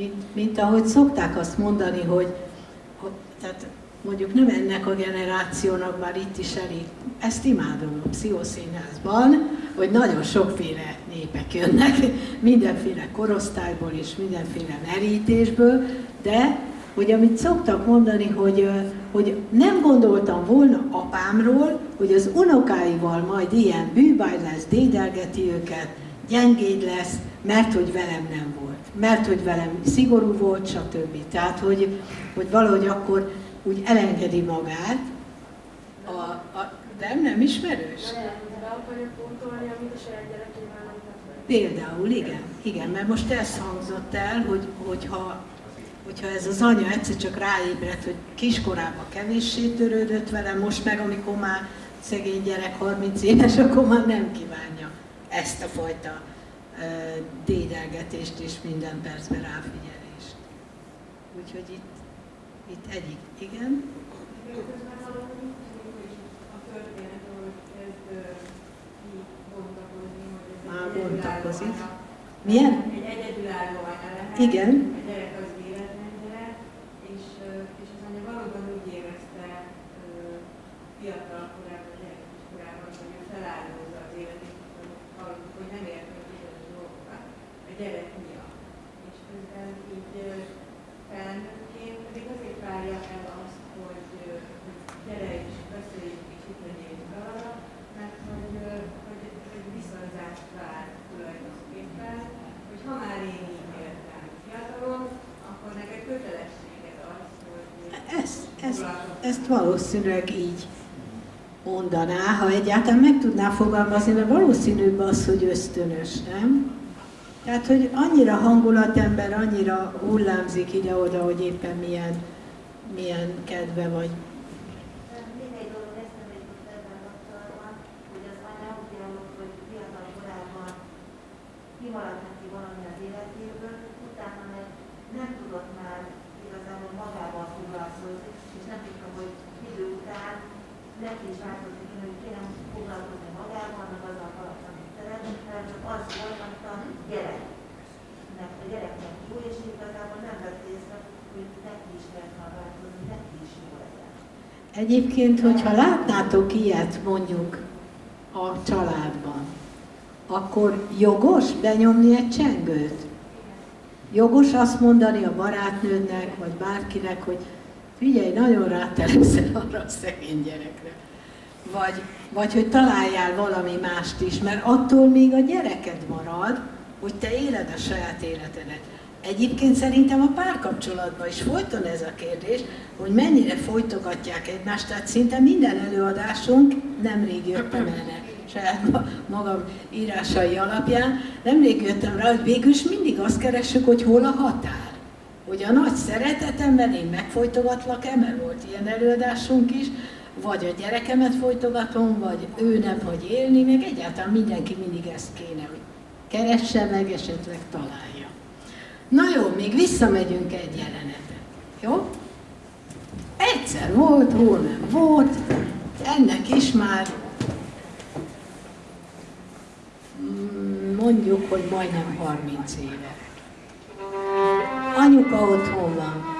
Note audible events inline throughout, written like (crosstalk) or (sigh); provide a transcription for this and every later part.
mint, mint ahogy szokták azt mondani, hogy, hogy tehát mondjuk nem ennek a generációnak, már itt is elég, ezt imádom a pszichoszínházban, hogy nagyon sokféle népek jönnek, (laughs) mindenféle korosztályból és mindenféle merítésből, de hogy amit szoktak mondani, hogy, hogy nem gondoltam volna apámról, hogy az unokáival majd ilyen bűbáj lesz, dédelgeti őket, gyengéd lesz, mert hogy velem nem volt, mert hogy velem szigorú volt, stb. Tehát, hogy, hogy valahogy akkor úgy elengedi magát, a, a, nem, nem ismerős? Például, igen, igen, mert most ez hangzott el, hogy, hogyha, hogyha ez az anya egyszer csak ráébredt, hogy kiskorában kevéssé törődött vele, most meg, amikor már szegény gyerek 30 éves, (laughs) akkor már nem kívánja ezt a fajta dédelgetést és minden percben ráfigyelést. Úgyhogy itt itt egyik, igen. Már bontakozik. Milyen? Egy egyedülálló. Igen. A gyerek az véletlen gyerek, és, és az anya valóban úgy érezte fiatal korában, gyerekes korában, hogy ő feláldozza az életét, hogy, hogy nem ért meg bizonyos dolgokat a gyerek miatt. És közben így felnőtt várja el azt, hogy, hogy gyere és beszéljünk és itt legyünk arra, mert hogy, hogy, hogy viszonyzást vár tulajdonképpen, hogy ha már én így értem fiatalon, akkor neked kötelességed az, hogy ezt, ezt, valószínűleg így mondaná, ha egyáltalán meg tudná fogalmazni, mert valószínűbb az, hogy ösztönös, nem? Tehát, hogy annyira hangulatember, annyira hullámzik ide-oda, hogy éppen milyen milyen kedve vagy. Még egy dolog eszembe jutott ebben kapcsolatban, hogy az anya ugye, hogy fiatal korában kimaradt neki valami az életéből, utána meg nem tudott már igazából magával foglalkozni, és nem tudta, hogy idő után neki is változik, hogy kéne foglalkozni magával, meg azzal a falatt, amit szeretne, hanem csak az volt, amit a gyereknek, a gyereknek jó, és igazából nem vett észre, hogy neki is kell Egyébként, hogyha látnátok ilyet mondjuk a családban, akkor jogos benyomni egy csengőt? Jogos azt mondani a barátnődnek, vagy bárkinek, hogy figyelj, nagyon rátelepszel (laughs) arra a szegény gyerekre. Vagy, vagy hogy találjál valami mást is, mert attól még a gyereked marad, hogy te éled a saját életedet. Egyébként szerintem a párkapcsolatban is folyton ez a kérdés, hogy mennyire folytogatják egymást, tehát szinte minden előadásunk, nemrég jöttem erre, saját magam írásai alapján, nemrég jöttem rá, hogy végül mindig azt keressük, hogy hol a határ. Hogy a nagy szeretetemben én megfolytogatlak-e, mert volt ilyen előadásunk is, vagy a gyerekemet folytogatom, vagy ő nem hagy élni, meg egyáltalán mindenki mindig ezt kéne, hogy keresse meg, esetleg találja. Na jó, még visszamegyünk egy jelenetet. Jó? Egyszer volt, hol nem volt, ennek is már mm, mondjuk, hogy majdnem 30 éve. Anyuka otthon van.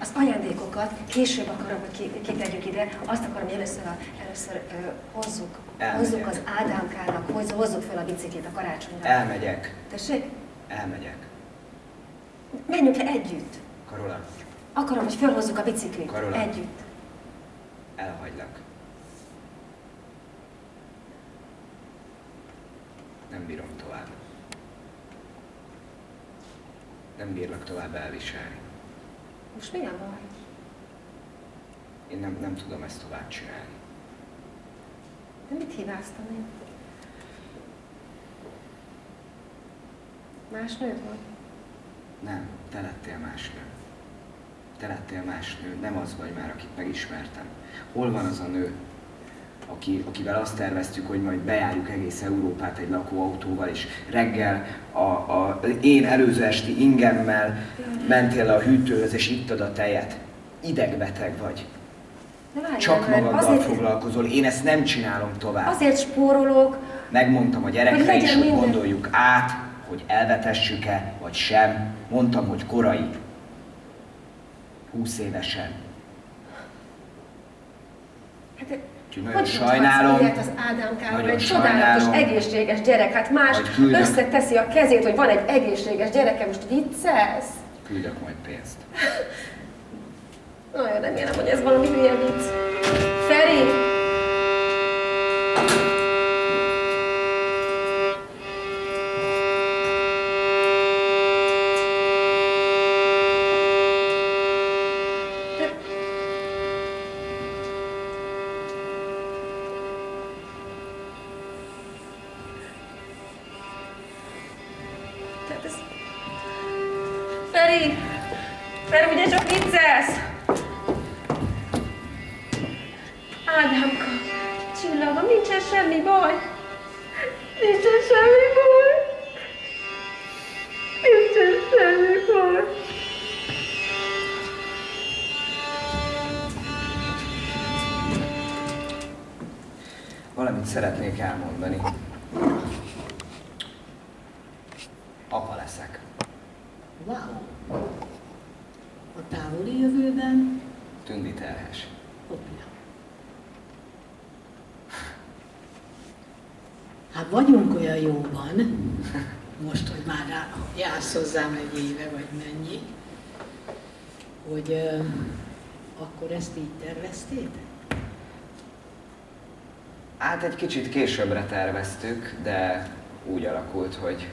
Az ajándékokat később akarom, hogy kitegyük ide. Azt akarom, hogy először, a, először ö, hozzuk, hozzuk az Ádámkának, hozzuk, hozzuk fel a biciklit a karácsonyra. Elmegyek. Tessék? Elmegyek. Menjünk le együtt. Karola. Akarom, hogy felhozzuk a biciklit. Karola. Együtt. Elhagylak. nem bírom tovább. Nem bírlak tovább elviselni. Most mi a baj? Én nem, nem tudom ezt tovább csinálni. De mit hibáztam én? Más nő volt? Nem, te lettél más nő. Te lettél más nő, nem az vagy már, akit megismertem. Hol van az a nő, aki, akivel azt terveztük, hogy majd bejárjuk egész Európát egy lakóautóval, és reggel a, a, én előző esti ingemmel mentél le a hűtőhöz, és ittad a tejet. Idegbeteg vagy. Várjál Csak magaddal azért, foglalkozol, én ezt nem csinálom tovább. azért spórolok, Megmondtam a gyerekre is, hogy minden. gondoljuk át, hogy elvetessük-e, vagy sem. Mondtam, hogy korai. 20 évesen. Hát, Úgyhogy nagyon hogy sajnálom. ilyet az Ádámkáról, Nagyon egy csodálatos, egészséges gyerek, hát más összeteszi a kezét, hogy van egy egészséges gyereke, most viccelsz? Küldök majd pénzt. (laughs) Nagyon remélem, hogy ez valami hülye vicc. Feri! Feri! Feri, ugye csak viccelsz? Ádámka, csillagom, nincsen semmi baj. Nincsen semmi baj. Nincsen semmi baj. Valamit szeretnék elmondani. Apa leszek. Wow! Vagyunk olyan jóban, most, hogy már rá, jársz hozzám egy éve, vagy mennyi, hogy ö, akkor ezt így terveztétek? Hát egy kicsit későbbre terveztük, de úgy alakult, hogy,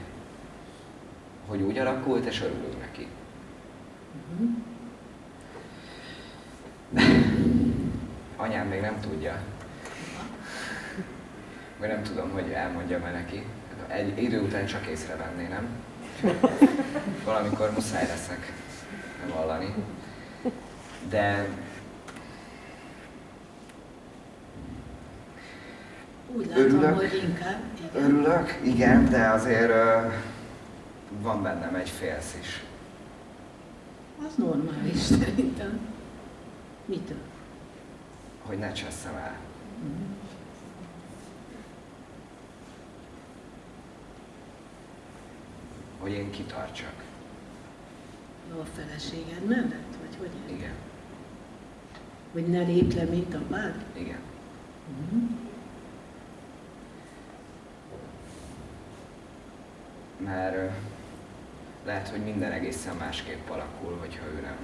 hogy úgy alakult, és örülünk neki. Mhm. Anyám még nem tudja. Vagy nem tudom, hogy elmondjam-e neki. Egy idő után csak észrevenné, nem? (laughs) Valamikor muszáj leszek vallani. De Úgy látom, Örülök. hogy inkább, igen. örülök, igen, de azért ö, van bennem egy félsz is. Az normális szerintem. Mitől? Hogy ne cseszem el. Mhm. Hogy én kitartsak. A feleséged mellett, vagy hogy? Igen, Hogy ne lép le, mint apád? igen. Mhm. Mert lehet, hogy minden egészen másképp alakul, hogyha ő nem,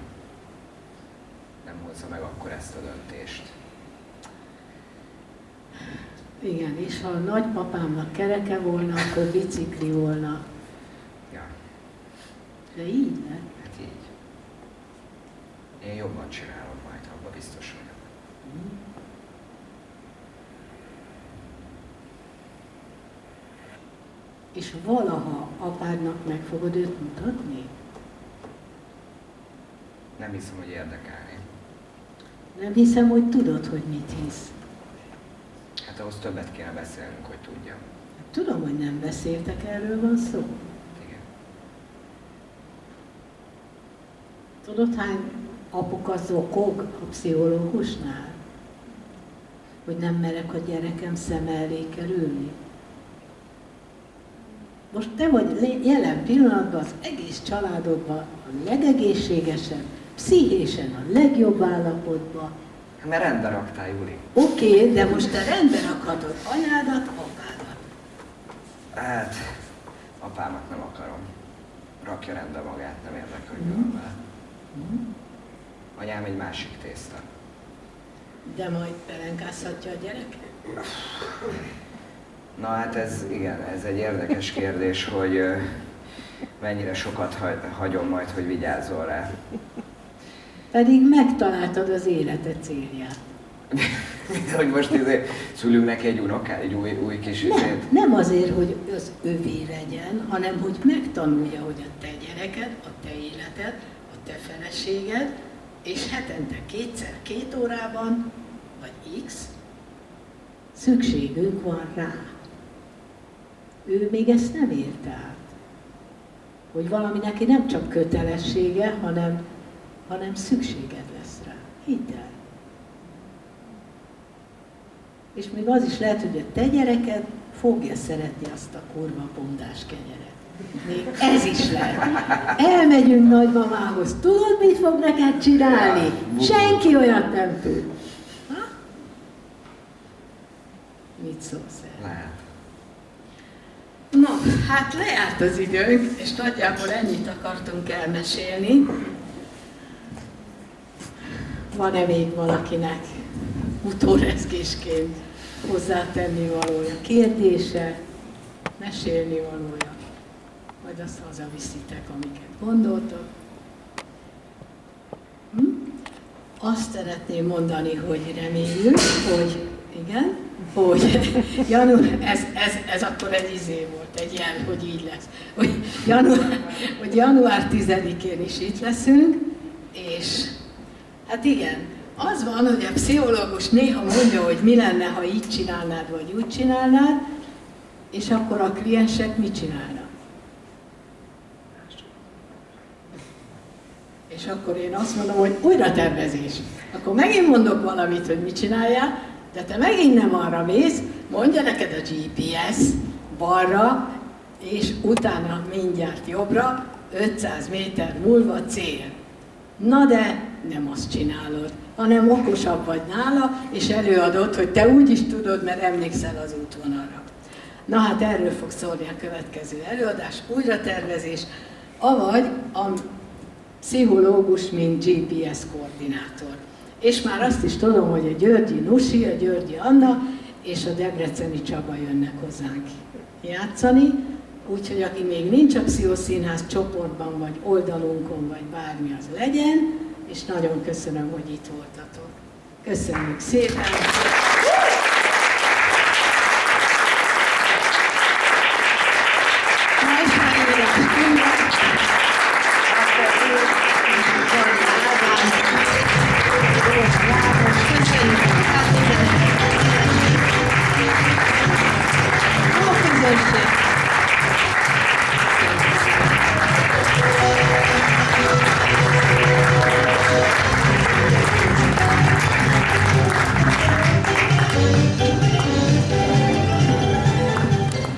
nem hozza meg akkor ezt a döntést. Igen, és ha a nagypapámnak kereke volna, akkor bicikli volna. Ja, De így lett. hát így. Én jobban csinálom majd, abban biztos vagyok. És valaha apádnak meg fogod őt mutatni? Nem hiszem, hogy érdekelni. Nem hiszem, hogy tudod, hogy mit hisz. Hát ahhoz többet kéne beszélnünk, hogy tudjam. Tudom, hogy nem beszéltek, erről van szó. Igen. Tudod, hány apuka zokog a pszichológusnál? Hogy nem merek a gyerekem szem elé kerülni? Most te vagy jelen pillanatban az egész családodban a legegészségesebb, pszichésen a legjobb állapotban. Hát Mert rendbe raktál, Juli. Oké, okay, de most te rendbe rakhatod anyádat, apádat. Hát, apámat nem akarom. Rakja rendbe magát, nem érdekel, hogy van vele. Anyám egy másik tészta. De majd pelenkázhatja a gyereket? Na hát ez, igen, ez egy érdekes kérdés, hogy mennyire sokat hagyom majd, hogy vigyázzol rá. Pedig megtaláltad az élete célját. (laughs) hogy most izé, szülünk neki egy unoká, egy új, új kis nem, izét. nem azért, hogy az övé legyen, hanem hogy megtanulja, hogy a te gyereked, a te életed, te feleséged, és hetente kétszer, két órában, vagy x, szükségünk van rá. Ő még ezt nem érte át. Hogy valami neki nem csak kötelessége, hanem, hanem szükséged lesz rá. Hidd el. És még az is lehet, hogy a te gyereked fogja szeretni azt a kurva pondás kenyeret. Ez is lehet. Elmegyünk nagymamához, tudod, mit fog neked csinálni? Senki olyat nem tud. Ha? Mit szólsz el? No, hát lejárt az időnk, és nagyjából ennyit akartunk elmesélni. Van-e még valakinek utórezgésként hozzátenni valója, kérdése, mesélni valója, majd azt hazaviszitek, amiket gondoltok. Hm? Azt szeretném mondani, hogy reméljük, hogy igen, hogy (laughs) január, ez, ez, ez akkor egy izé volt, egy ilyen, hogy így lesz, hogy január, hogy január 10-én is itt leszünk, és hát igen, az van, hogy a pszichológus néha mondja, hogy mi lenne, ha így csinálnád, vagy úgy csinálnád, és akkor a kliensek mit csinálnak? És akkor én azt mondom, hogy újra tervezés. Akkor megint mondok valamit, hogy mit csináljál, de te megint nem arra mész, mondja neked a GPS balra, és utána mindjárt jobbra, 500 méter múlva cél. Na de nem azt csinálod, hanem okosabb vagy nála, és előadod, hogy te úgy is tudod, mert emlékszel az útvonalra. Na hát erről fog szólni a következő előadás, újratervezés, avagy a pszichológus, mint GPS koordinátor. És már azt is tudom, hogy a Györgyi Nusi, a Györgyi Anna és a Debreceni Csaba jönnek hozzánk játszani, úgyhogy aki még nincs a Pszichoszínház csoportban, vagy oldalunkon, vagy bármi az legyen, és nagyon köszönöm, hogy itt voltatok. Köszönjük szépen!